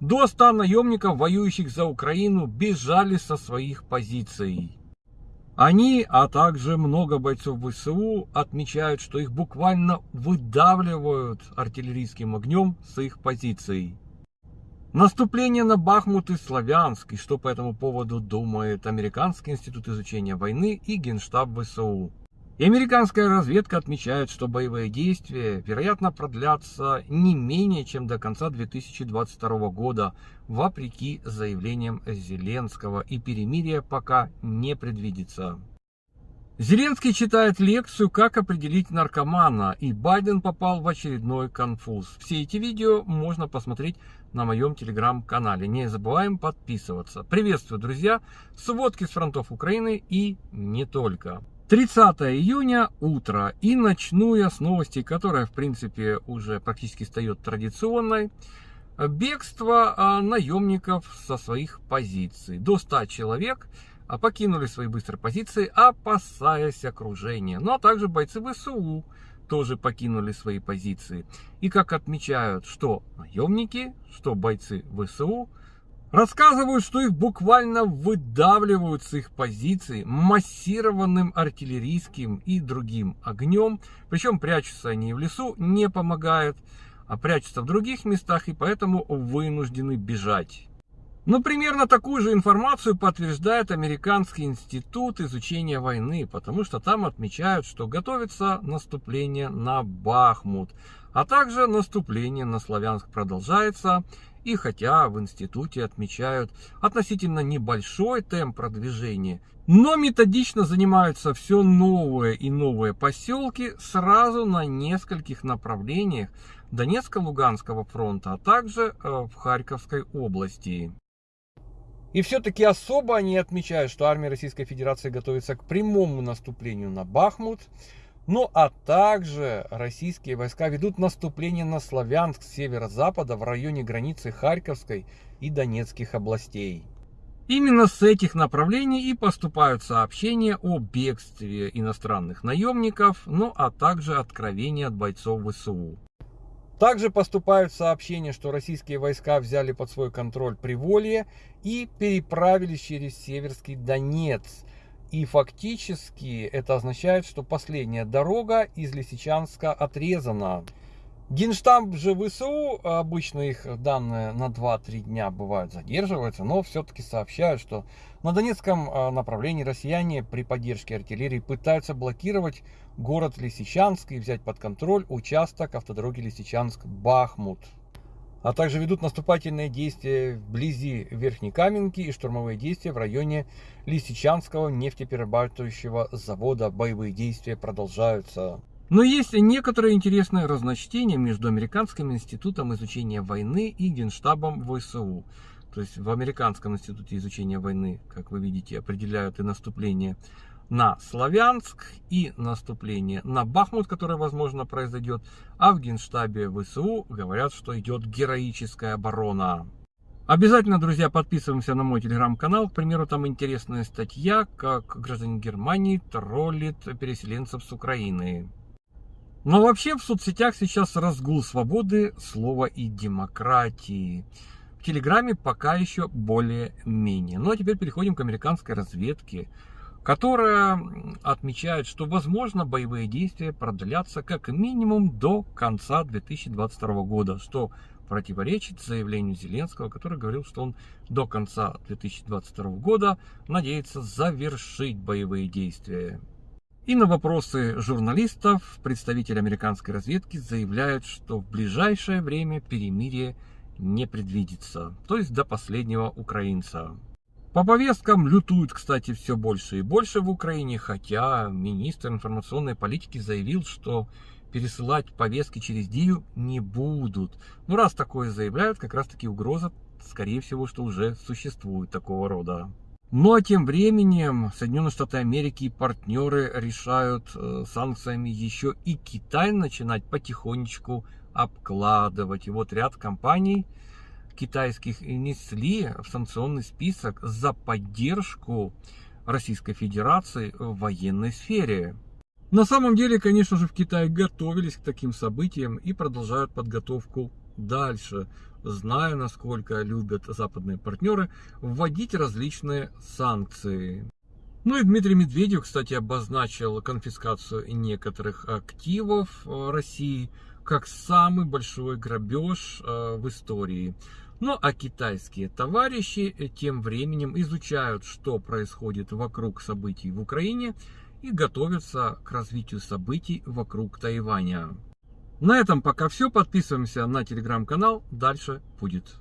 До 100 наемников, воюющих за Украину, бежали со своих позиций. Они, а также много бойцов ВСУ отмечают, что их буквально выдавливают артиллерийским огнем с их позиций. Наступление на Бахмут и Славянск, и что по этому поводу думает Американский институт изучения войны и Генштаб ВСУ. И американская разведка отмечает, что боевые действия, вероятно, продлятся не менее чем до конца 2022 года, вопреки заявлениям Зеленского, и перемирие пока не предвидится. Зеленский читает лекцию «Как определить наркомана», и Байден попал в очередной конфуз. Все эти видео можно посмотреть на моем телеграм-канале. Не забываем подписываться. Приветствую, друзья! Сводки с фронтов Украины и не только. 30 июня, утро, и начну я с новости, которая, в принципе, уже практически стает традиционной. Бегство а, наемников со своих позиций. До 100 человек а, покинули свои быстрые позиции, опасаясь окружения. Ну, а также бойцы ВСУ тоже покинули свои позиции. И как отмечают, что наемники, что бойцы ВСУ, Рассказывают, что их буквально выдавливают с их позиций массированным артиллерийским и другим огнем. Причем прячутся они в лесу, не помогают, а прячутся в других местах и поэтому вынуждены бежать. Но примерно такую же информацию подтверждает Американский институт изучения войны, потому что там отмечают, что готовится наступление на Бахмут, а также наступление на Славянск продолжается, и хотя в институте отмечают относительно небольшой темп продвижения, но методично занимаются все новые и новые поселки сразу на нескольких направлениях Донецко-Луганского фронта, а также э, в Харьковской области. И все-таки особо они отмечают, что армия Российской Федерации готовится к прямому наступлению на Бахмут, ну а также российские войска ведут наступление на Славянск с северо-запада в районе границы Харьковской и Донецких областей. Именно с этих направлений и поступают сообщения о бегстве иностранных наемников, ну а также откровения от бойцов ВСУ. Также поступают сообщения, что российские войска взяли под свой контроль Приволье и переправились через Северский Донец – и фактически это означает, что последняя дорога из Лисичанска отрезана. Генштаб же ВСУ, обычно их данные на 2-3 дня бывают задерживаются, но все-таки сообщают, что на Донецком а, направлении россияне при поддержке артиллерии пытаются блокировать город Лисичанск и взять под контроль участок автодороги Лисичанск-Бахмут а также ведут наступательные действия вблизи Верхней Каменки и штурмовые действия в районе Лисичанского нефтеперерабатывающего завода. Боевые действия продолжаются. Но есть некоторые интересные разночтения между Американским институтом изучения войны и Генштабом ВСУ. То есть в Американском институте изучения войны, как вы видите, определяют и наступление на Славянск и наступление на Бахмут, которое, возможно, произойдет. А в Генштабе ВСУ говорят, что идет героическая оборона. Обязательно, друзья, подписываемся на мой телеграм-канал. К примеру, там интересная статья, как гражданин Германии троллит переселенцев с Украины. Но вообще в соцсетях сейчас разгул свободы слова и демократии. В Телеграме пока еще более-менее. Ну а теперь переходим к американской разведке которая отмечает, что возможно боевые действия продлятся как минимум до конца 2022 года, что противоречит заявлению Зеленского, который говорил, что он до конца 2022 года надеется завершить боевые действия. И на вопросы журналистов представитель американской разведки заявляет, что в ближайшее время перемирие не предвидится, то есть до последнего украинца. По повесткам лютуют, кстати, все больше и больше в Украине, хотя министр информационной политики заявил, что пересылать повестки через Дию не будут. Ну, раз такое заявляют, как раз таки угроза, скорее всего, что уже существует такого рода. Ну а тем временем Соединенные Штаты Америки и партнеры решают э, санкциями еще и Китай начинать потихонечку обкладывать. И вот ряд компаний китайских внесли в санкционный список за поддержку Российской Федерации в военной сфере. На самом деле, конечно же, в Китае готовились к таким событиям и продолжают подготовку дальше. зная, насколько любят западные партнеры, вводить различные санкции. Ну и Дмитрий Медведев, кстати, обозначил конфискацию некоторых активов э, России как самый большой грабеж э, в истории. Ну а китайские товарищи э, тем временем изучают, что происходит вокруг событий в Украине и готовятся к развитию событий вокруг Тайваня. На этом пока все. Подписываемся на телеграм-канал. Дальше будет.